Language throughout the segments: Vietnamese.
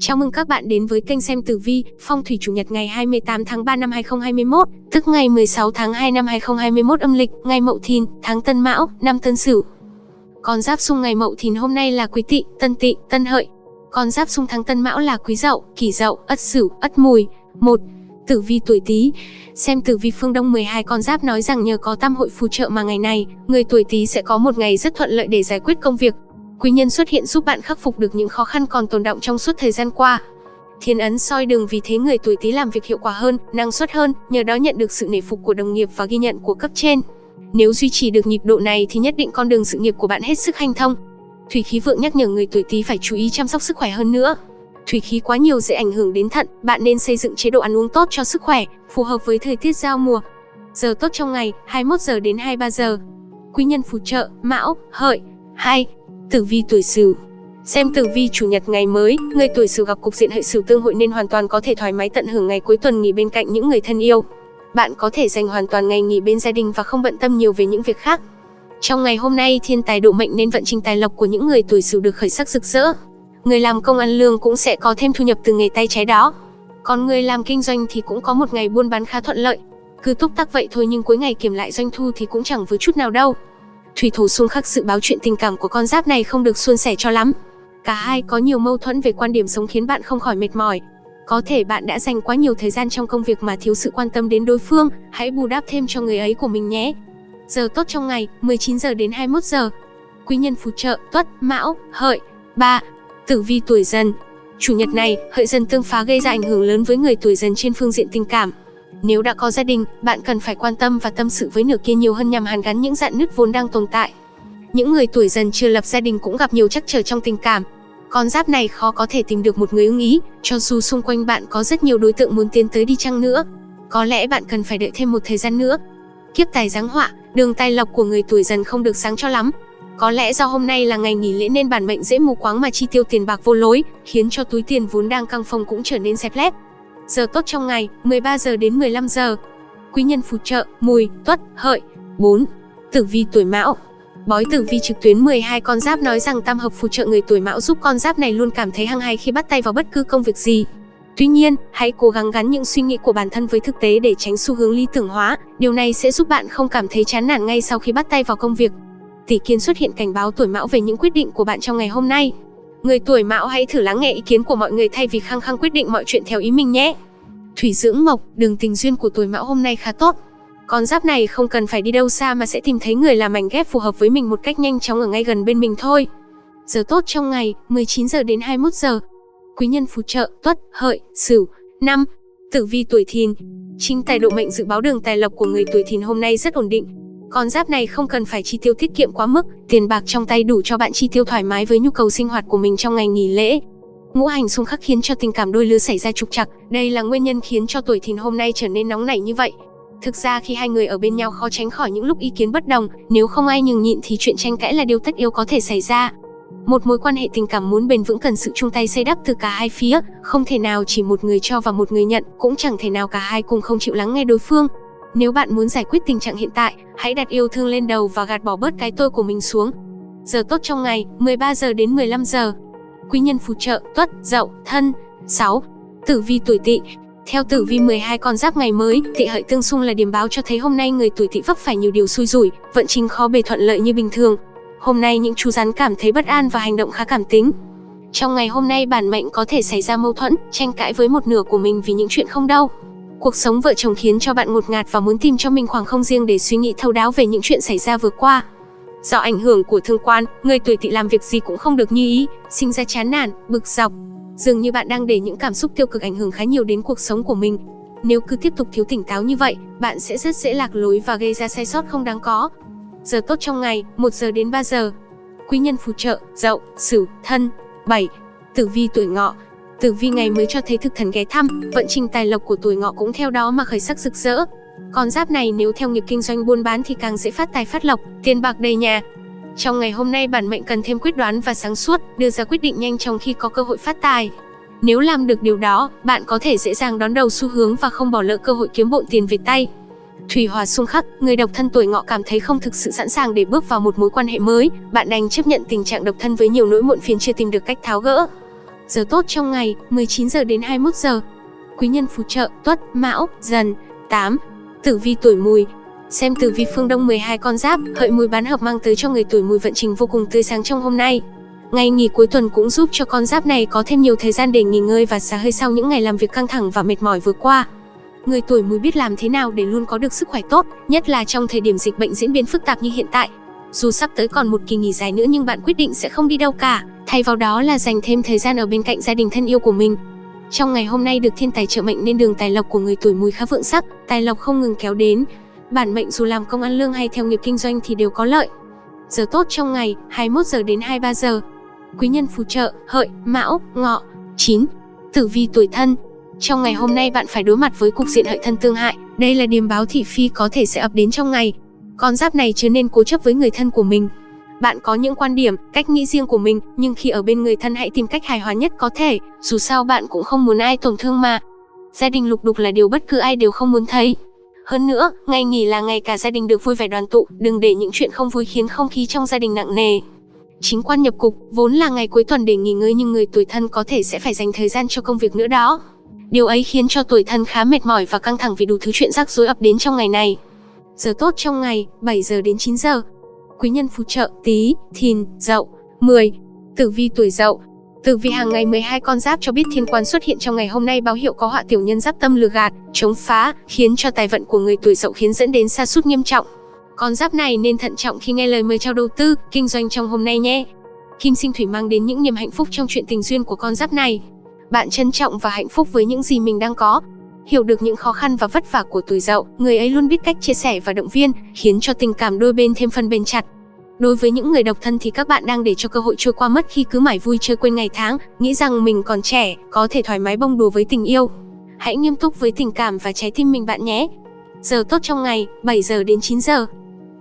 Chào mừng các bạn đến với kênh xem tử vi, phong thủy chủ nhật ngày 28 tháng 3 năm 2021, tức ngày 16 tháng 2 năm 2021 âm lịch, ngày Mậu Thìn, tháng Tân Mão, năm Tân Sửu. Con giáp xung ngày Mậu Thìn hôm nay là Quý Tỵ, Tân Tỵ, Tân Hợi. Con giáp xung tháng Tân Mão là Quý Dậu, Kỷ Dậu, Ất Sửu, Ất Mùi. 1. Tử vi tuổi Tý. Xem tử vi phương Đông 12 con giáp nói rằng nhờ có tam hội phù trợ mà ngày này, người tuổi Tý sẽ có một ngày rất thuận lợi để giải quyết công việc, Quý nhân xuất hiện giúp bạn khắc phục được những khó khăn còn tồn động trong suốt thời gian qua. Thiên ấn soi đường vì thế người tuổi Tý làm việc hiệu quả hơn, năng suất hơn, nhờ đó nhận được sự nể phục của đồng nghiệp và ghi nhận của cấp trên. Nếu duy trì được nhịp độ này thì nhất định con đường sự nghiệp của bạn hết sức hanh thông. Thủy khí vượng nhắc nhở người tuổi Tý phải chú ý chăm sóc sức khỏe hơn nữa. Thủy khí quá nhiều dễ ảnh hưởng đến thận, bạn nên xây dựng chế độ ăn uống tốt cho sức khỏe, phù hợp với thời tiết giao mùa. Giờ tốt trong ngày, 21 giờ đến 23 giờ. Quý nhân phù trợ, Mão, Hợi. 2. Tử vi tuổi Sửu Xem tử vi chủ nhật ngày mới, người tuổi Sửu gặp cục diện hệ Sửu tương hội nên hoàn toàn có thể thoải mái tận hưởng ngày cuối tuần nghỉ bên cạnh những người thân yêu. Bạn có thể dành hoàn toàn ngày nghỉ bên gia đình và không bận tâm nhiều về những việc khác. Trong ngày hôm nay, thiên tài độ mệnh nên vận trình tài lộc của những người tuổi Sửu được khởi sắc rực rỡ. Người làm công ăn lương cũng sẽ có thêm thu nhập từ nghề tay trái đó. Còn người làm kinh doanh thì cũng có một ngày buôn bán khá thuận lợi. Cứ túc tắc vậy thôi nhưng cuối ngày kiểm lại doanh thu thì cũng chẳng với chút nào đâu. Thủy thổ xung khắc sự báo chuyện tình cảm của con giáp này không được suôn sẻ cho lắm. Cả hai có nhiều mâu thuẫn về quan điểm sống khiến bạn không khỏi mệt mỏi. Có thể bạn đã dành quá nhiều thời gian trong công việc mà thiếu sự quan tâm đến đối phương, hãy bù đắp thêm cho người ấy của mình nhé. Giờ tốt trong ngày, 19 giờ đến 21 giờ. Quý nhân phù trợ, Tuất, Mão, Hợi. ba Tử vi tuổi Dần. Chủ nhật này, Hợi Dần tương phá gây ra ảnh hưởng lớn với người tuổi Dần trên phương diện tình cảm. Nếu đã có gia đình, bạn cần phải quan tâm và tâm sự với nửa kia nhiều hơn nhằm hàn gắn những dạn nứt vốn đang tồn tại. Những người tuổi dần chưa lập gia đình cũng gặp nhiều trắc trở trong tình cảm. Con giáp này khó có thể tìm được một người ưng ý, cho dù xung quanh bạn có rất nhiều đối tượng muốn tiến tới đi chăng nữa. Có lẽ bạn cần phải đợi thêm một thời gian nữa. Kiếp tài giáng họa, đường tài lộc của người tuổi dần không được sáng cho lắm. Có lẽ do hôm nay là ngày nghỉ lễ nên bản mệnh dễ mù quáng mà chi tiêu tiền bạc vô lối, khiến cho túi tiền vốn đang căng phồng cũng trở nên xẹp lép. Giờ tốt trong ngày, 13 giờ đến 15 giờ. Quý nhân phù trợ, mùi, tuất, hợi. 4. Tử vi tuổi mão Bói tử vi trực tuyến 12 con giáp nói rằng tam hợp phù trợ người tuổi mão giúp con giáp này luôn cảm thấy hăng hái khi bắt tay vào bất cứ công việc gì. Tuy nhiên, hãy cố gắng gắn những suy nghĩ của bản thân với thực tế để tránh xu hướng lý tưởng hóa. Điều này sẽ giúp bạn không cảm thấy chán nản ngay sau khi bắt tay vào công việc. Tỷ kiên xuất hiện cảnh báo tuổi mão về những quyết định của bạn trong ngày hôm nay. Người tuổi mão hãy thử lắng nghe ý kiến của mọi người thay vì khăng khăng quyết định mọi chuyện theo ý mình nhé. Thủy dưỡng mộc, đường tình duyên của tuổi mão hôm nay khá tốt. Con giáp này không cần phải đi đâu xa mà sẽ tìm thấy người làm mảnh ghép phù hợp với mình một cách nhanh chóng ở ngay gần bên mình thôi. Giờ tốt trong ngày, 19 giờ đến 21 giờ. Quý nhân phù trợ, tuất, hợi, sửu. năm Tử vi tuổi thìn. Chính tài độ mệnh dự báo đường tài lộc của người tuổi thìn hôm nay rất ổn định. Con giáp này không cần phải chi tiêu tiết kiệm quá mức, tiền bạc trong tay đủ cho bạn chi tiêu thoải mái với nhu cầu sinh hoạt của mình trong ngày nghỉ lễ. Ngũ hành xung khắc khiến cho tình cảm đôi lứa xảy ra trục trặc, đây là nguyên nhân khiến cho tuổi thìn hôm nay trở nên nóng nảy như vậy. Thực ra khi hai người ở bên nhau khó tránh khỏi những lúc ý kiến bất đồng, nếu không ai nhường nhịn thì chuyện tranh cãi là điều tất yếu có thể xảy ra. Một mối quan hệ tình cảm muốn bền vững cần sự chung tay xây đắp từ cả hai phía, không thể nào chỉ một người cho và một người nhận, cũng chẳng thể nào cả hai cùng không chịu lắng nghe đối phương. Nếu bạn muốn giải quyết tình trạng hiện tại, hãy đặt yêu thương lên đầu và gạt bỏ bớt cái tôi của mình xuống. Giờ tốt trong ngày, 13 giờ đến 15 giờ. Quý nhân phù trợ, tuất, dậu, thân. 6. Tử vi tuổi tỵ, theo tử vi 12 con giáp ngày mới, thị hợi tương xung là điểm báo cho thấy hôm nay người tuổi tỵ vấp phải nhiều điều xui rủi, vận trình khó bề thuận lợi như bình thường. Hôm nay những chú rắn cảm thấy bất an và hành động khá cảm tính. Trong ngày hôm nay bản mệnh có thể xảy ra mâu thuẫn, tranh cãi với một nửa của mình vì những chuyện không đâu. Cuộc sống vợ chồng khiến cho bạn ngột ngạt và muốn tìm cho mình khoảng không riêng để suy nghĩ thấu đáo về những chuyện xảy ra vừa qua. Do ảnh hưởng của thương quan, người tuổi tỵ làm việc gì cũng không được như ý, sinh ra chán nản, bực dọc. Dường như bạn đang để những cảm xúc tiêu cực ảnh hưởng khá nhiều đến cuộc sống của mình. Nếu cứ tiếp tục thiếu tỉnh táo như vậy, bạn sẽ rất dễ lạc lối và gây ra sai sót không đáng có. Giờ tốt trong ngày, 1 giờ đến 3 giờ. Quý nhân phù trợ, Dậu, Sửu, Thân. 7. Tử vi tuổi Ngọ. Tử vi ngày mới cho thấy thực thần ghé thăm, vận trình tài lộc của tuổi Ngọ cũng theo đó mà khởi sắc rực rỡ. Con giáp này nếu theo nghiệp kinh doanh buôn bán thì càng dễ phát tài phát lộc, tiền bạc đầy nhà. Trong ngày hôm nay bản mệnh cần thêm quyết đoán và sáng suốt, đưa ra quyết định nhanh trong khi có cơ hội phát tài. Nếu làm được điều đó, bạn có thể dễ dàng đón đầu xu hướng và không bỏ lỡ cơ hội kiếm bộn tiền về tay. Thủy hòa xung khắc, người độc thân tuổi ngọ cảm thấy không thực sự sẵn sàng để bước vào một mối quan hệ mới, bạn đành chấp nhận tình trạng độc thân với nhiều nỗi muộn phiền chưa tìm được cách tháo gỡ. Giờ tốt trong ngày, 19 giờ đến 21 giờ. Quý nhân phù trợ, Tuất, Mão, Dần. 8. Tử vi tuổi Mùi. Xem tử vi phương Đông 12 con giáp, hợi mùi bán hợp mang tới cho người tuổi Mùi vận trình vô cùng tươi sáng trong hôm nay. Ngày nghỉ cuối tuần cũng giúp cho con giáp này có thêm nhiều thời gian để nghỉ ngơi và xả hơi sau những ngày làm việc căng thẳng và mệt mỏi vừa qua. Người tuổi Mùi biết làm thế nào để luôn có được sức khỏe tốt, nhất là trong thời điểm dịch bệnh diễn biến phức tạp như hiện tại. Dù sắp tới còn một kỳ nghỉ dài nữa nhưng bạn quyết định sẽ không đi đâu cả, thay vào đó là dành thêm thời gian ở bên cạnh gia đình thân yêu của mình. Trong ngày hôm nay được thiên tài trợ mệnh nên đường tài lộc của người tuổi Mùi khá vượng sắc, tài lộc không ngừng kéo đến. Bản mệnh dù làm công ăn lương hay theo nghiệp kinh doanh thì đều có lợi. Giờ tốt trong ngày, 21 giờ đến 23 giờ. Quý nhân phù trợ, hợi, mão, ngọ. 9. Tử vi tuổi thân, trong ngày hôm nay bạn phải đối mặt với cục diện hợi thân tương hại, đây là điềm báo thị phi có thể sẽ ập đến trong ngày. Con giáp này trở nên cố chấp với người thân của mình. Bạn có những quan điểm, cách nghĩ riêng của mình, nhưng khi ở bên người thân hãy tìm cách hài hòa nhất có thể, dù sao bạn cũng không muốn ai tổn thương mà. Gia đình lục đục là điều bất cứ ai đều không muốn thấy. Hơn nữa, ngày nghỉ là ngày cả gia đình được vui vẻ đoàn tụ, đừng để những chuyện không vui khiến không khí trong gia đình nặng nề. Chính quan nhập cục, vốn là ngày cuối tuần để nghỉ ngơi nhưng người tuổi thân có thể sẽ phải dành thời gian cho công việc nữa đó. Điều ấy khiến cho tuổi thân khá mệt mỏi và căng thẳng vì đủ thứ chuyện rắc rối ập đến trong ngày này. Giờ tốt trong ngày, 7 giờ đến 9 giờ. Quý nhân phù trợ, tý thìn, dậu. 10. Tử vi tuổi dậu. Tử vi hàng ngày 12 con giáp cho biết thiên quan xuất hiện trong ngày hôm nay báo hiệu có họa tiểu nhân giáp tâm lừa gạt, chống phá, khiến cho tài vận của người tuổi dậu khiến dẫn đến sa sút nghiêm trọng. Con giáp này nên thận trọng khi nghe lời mời chào đầu tư, kinh doanh trong hôm nay nhé. Kim sinh thủy mang đến những niềm hạnh phúc trong chuyện tình duyên của con giáp này. Bạn trân trọng và hạnh phúc với những gì mình đang có. Hiểu được những khó khăn và vất vả của tuổi dậu, người ấy luôn biết cách chia sẻ và động viên, khiến cho tình cảm đôi bên thêm phần bền chặt. Đối với những người độc thân thì các bạn đang để cho cơ hội trôi qua mất khi cứ mải vui chơi quên ngày tháng, nghĩ rằng mình còn trẻ, có thể thoải mái bông đùa với tình yêu. Hãy nghiêm túc với tình cảm và trái tim mình bạn nhé. Giờ tốt trong ngày, 7 giờ đến 9 giờ.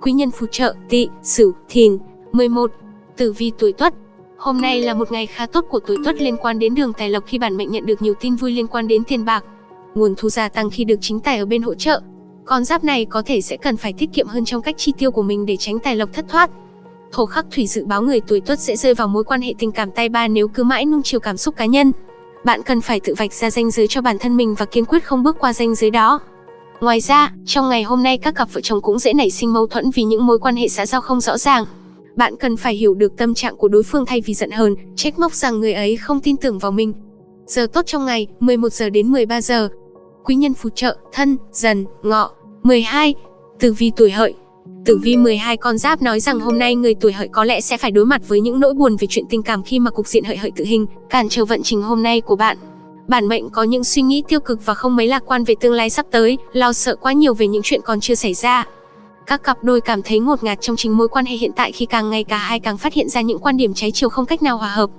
Quý nhân phù trợ, tỵ, sửu, thìn. 11. Tử vi tuổi tuất, Hôm nay là một ngày khá tốt của tuổi Tuất liên quan đến đường tài lộc khi bản mệnh nhận được nhiều tin vui liên quan đến tiền bạc. Nguồn thu gia tăng khi được chính tài ở bên hỗ trợ. Con giáp này có thể sẽ cần phải tiết kiệm hơn trong cách chi tiêu của mình để tránh tài lộc thất thoát. Thổ khắc thủy dự báo người tuổi Tuất sẽ rơi vào mối quan hệ tình cảm tay ba nếu cứ mãi nung chiều cảm xúc cá nhân. Bạn cần phải tự vạch ra ranh giới cho bản thân mình và kiên quyết không bước qua ranh giới đó. Ngoài ra, trong ngày hôm nay các cặp vợ chồng cũng dễ nảy sinh mâu thuẫn vì những mối quan hệ xã giao không rõ ràng. Bạn cần phải hiểu được tâm trạng của đối phương thay vì giận hờn, trách móc rằng người ấy không tin tưởng vào mình. Giờ tốt trong ngày, 11 giờ đến 13 giờ. Quý nhân phù trợ, thân, dần, ngọ. 12. Tử vi tuổi hợi Tử vi 12 con giáp nói rằng hôm nay người tuổi hợi có lẽ sẽ phải đối mặt với những nỗi buồn về chuyện tình cảm khi mà cục diện hợi hợi tự hình, cản trở vận trình hôm nay của bạn. Bản mệnh có những suy nghĩ tiêu cực và không mấy lạc quan về tương lai sắp tới, lo sợ quá nhiều về những chuyện còn chưa xảy ra. Các cặp đôi cảm thấy ngột ngạt trong chính mối quan hệ hiện tại khi càng ngày cả hai càng phát hiện ra những quan điểm trái chiều không cách nào hòa hợp.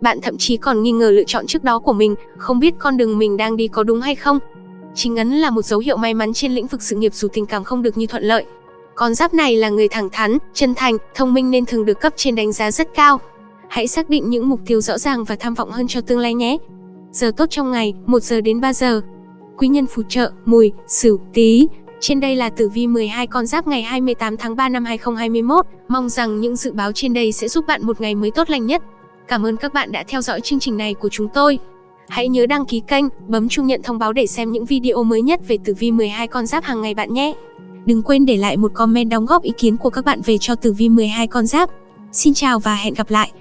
Bạn thậm chí còn nghi ngờ lựa chọn trước đó của mình, không biết con đường mình đang đi có đúng hay không. Chính ấn là một dấu hiệu may mắn trên lĩnh vực sự nghiệp dù tình cảm không được như thuận lợi. Con giáp này là người thẳng thắn, chân thành, thông minh nên thường được cấp trên đánh giá rất cao. Hãy xác định những mục tiêu rõ ràng và tham vọng hơn cho tương lai nhé. Giờ tốt trong ngày, 1 giờ đến 3 giờ. Quý nhân phù trợ, mùi, sửu, tí. Trên đây là tử vi 12 con giáp ngày 28 tháng 3 năm 2021. Mong rằng những dự báo trên đây sẽ giúp bạn một ngày mới tốt lành nhất. Cảm ơn các bạn đã theo dõi chương trình này của chúng tôi. Hãy nhớ đăng ký kênh, bấm chuông nhận thông báo để xem những video mới nhất về tử vi 12 con giáp hàng ngày bạn nhé. Đừng quên để lại một comment đóng góp ý kiến của các bạn về cho tử vi 12 con giáp. Xin chào và hẹn gặp lại.